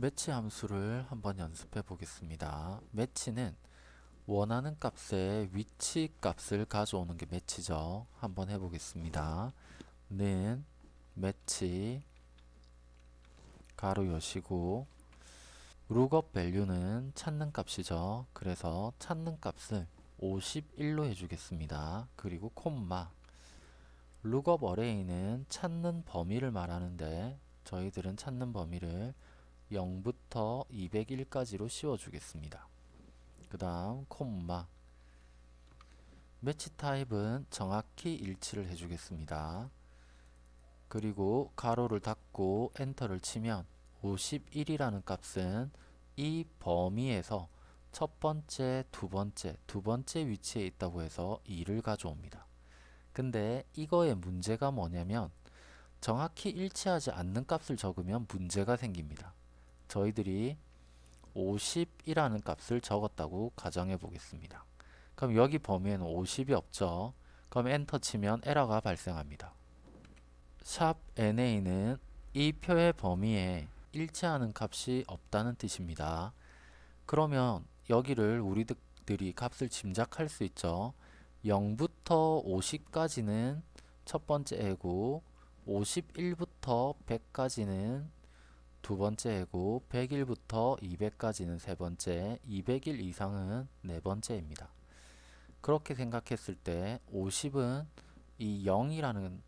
매치 함수를 한번 연습해 보겠습니다. match는 원하는 값의 위치 값을 가져오는 게 match죠. 한번 해보겠습니다. 는 매치 가로 여시고 lookup value는 찾는 값이죠. 그래서 찾는 값을 51로 해주겠습니다. 그리고 콤마 lookup array는 찾는 범위를 말하는데 저희들은 찾는 범위를 0부터 201까지로 씌워주겠습니다. 그 다음 콤마 매치 타입은 정확히 일치를 해주겠습니다. 그리고 가로를 닫고 엔터를 치면 51이라는 값은 이 범위에서 첫 번째, 두 번째, 두 번째 위치에 있다고 해서 2를 가져옵니다. 근데 이거의 문제가 뭐냐면 정확히 일치하지 않는 값을 적으면 문제가 생깁니다. 저희들이 50이라는 값을 적었다고 가정해 보겠습니다. 그럼 여기 범위에는 50이 없죠. 그럼 엔터 치면 에러가 발생합니다. 샵 NA는 이 표의 범위에 일치하는 값이 없다는 뜻입니다. 그러면 여기를 우리들이 값을 짐작할 수 있죠. 0부터 50까지는 첫 번째 애고 51부터 100까지는 두 번째 애고 101부터 200까지는 세 번째, 200일 이상은 네 번째입니다. 그렇게 생각했을 때 50은 이 0이라는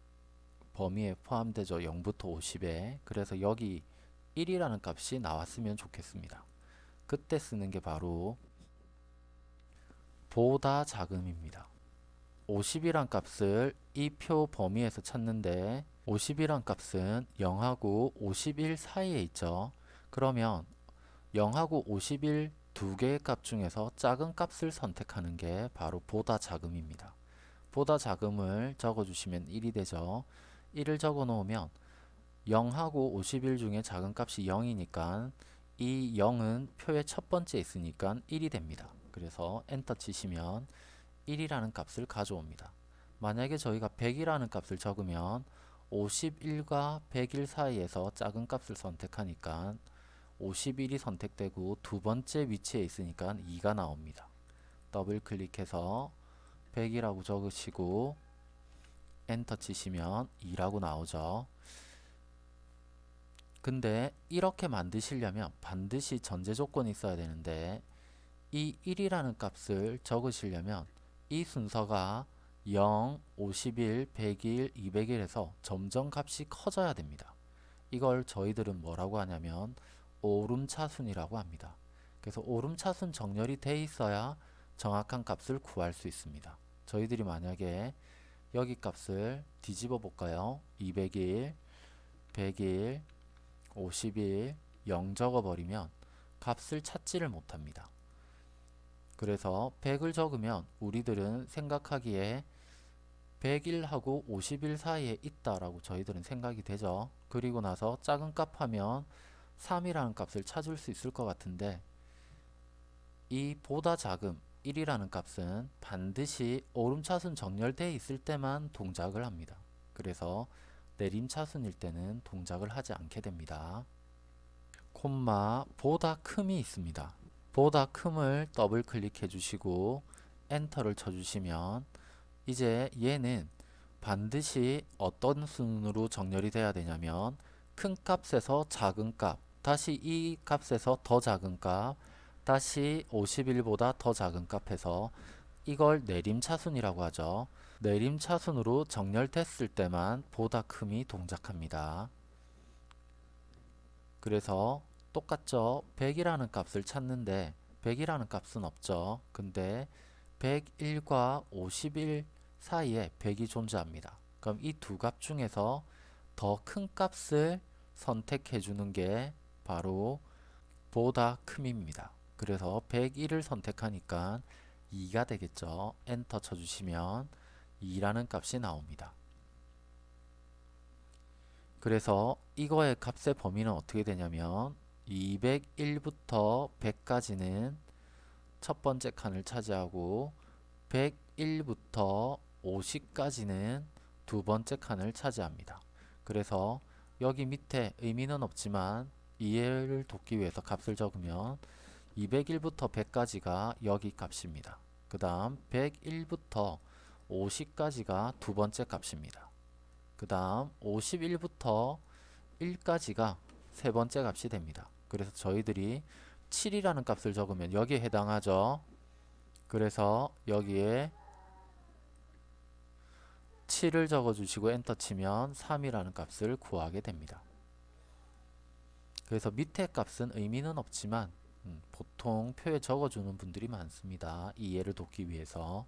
범위에 포함되죠. 0부터 50에. 그래서 여기 1이라는 값이 나왔으면 좋겠습니다. 그때 쓰는 게 바로 보다 작음입니다. 50이란 값을 이 표 범위에서 찾는데 50이란 값은 0하고 51 사이에 있죠. 그러면 0하고 51 두 개의 값 중에서 작은 값을 선택하는 게 바로 보다 작음입니다. 보다 작음을 적어주시면 1이 되죠. 1을 적어 놓으면 0하고 51 중에 작은 값이 0이니까 이 0은 표의 첫 번째 있으니까 1이 됩니다. 그래서 엔터 치시면 1이라는 값을 가져옵니다. 만약에 저희가 100이라는 값을 적으면 51과 101 사이에서 작은 값을 선택하니까 51이 선택되고 두 번째 위치에 있으니까 2가 나옵니다. 더블 클릭해서 100이라고 적으시고 엔터 치시면 2라고 나오죠. 근데 이렇게 만드시려면 반드시 전제 조건이 있어야 되는데 이 1이라는 값을 적으시려면 이 순서가 0, 51, 100일, 200일에서 점점 값이 커져야 됩니다. 이걸 저희들은 뭐라고 하냐면 오름차순이라고 합니다. 그래서 오름차순 정렬이 돼 있어야 정확한 값을 구할 수 있습니다. 저희들이 만약에 여기 값을 뒤집어 볼까요? 200일, 100일, 50일, 0 적어버리면 값을 찾지를 못합니다. 그래서 100을 적으면 우리들은 생각하기에 100일하고 50일 사이에 있다라고 저희들은 생각이 되죠. 그리고 나서 작은 값 하면 3이라는 값을 찾을 수 있을 것 같은데 이 보다 작음 1이라는 값은 반드시 오름차순 정렬되어 있을 때만 동작을 합니다. 그래서 내림차순일 때는 동작을 하지 않게 됩니다. 콤마 보다 큼이 있습니다. 보다 큼을 더블 클릭해 주시고 엔터를 쳐 주시면 이제 얘는 반드시 어떤 순으로 정렬이 돼야 되냐면 큰 값에서 작은 값 다시 이 값에서 더 작은 값 다시 51보다 더 작은 값에서 이걸 내림차순이라고 하죠. 내림차순으로 정렬됐을 때만 보다 큼이 동작합니다. 그래서 똑같죠. 100이라는 값을 찾는데 100이라는 값은 없죠. 근데 101과 51 사이에 100이 존재합니다. 그럼 이 두 값 중에서 더 큰 값을 선택해 주는 게 바로 보다 큼입니다. 그래서 101을 선택하니까 2가 되겠죠. 엔터 쳐주시면 2라는 값이 나옵니다. 그래서 이거의 값의 범위는 어떻게 되냐면 201부터 100까지는 첫 번째 칸을 차지하고 101부터 50까지는 두 번째 칸을 차지합니다. 그래서 여기 밑에 의미는 없지만 이해를 돕기 위해서 값을 적으면 201부터 100까지가 여기 값입니다. 그 다음 101부터 50까지가 두 번째 값입니다. 그 다음 51부터 1까지가 세 번째 값이 됩니다. 그래서 저희들이 7이라는 값을 적으면 여기에 해당하죠. 그래서 여기에 7을 적어주시고 엔터 치면 3이라는 값을 구하게 됩니다. 그래서 밑에 값은 의미는 없지만 음, 보통 표에 적어주는 분들이 많습니다. 이해를 돕기 위해서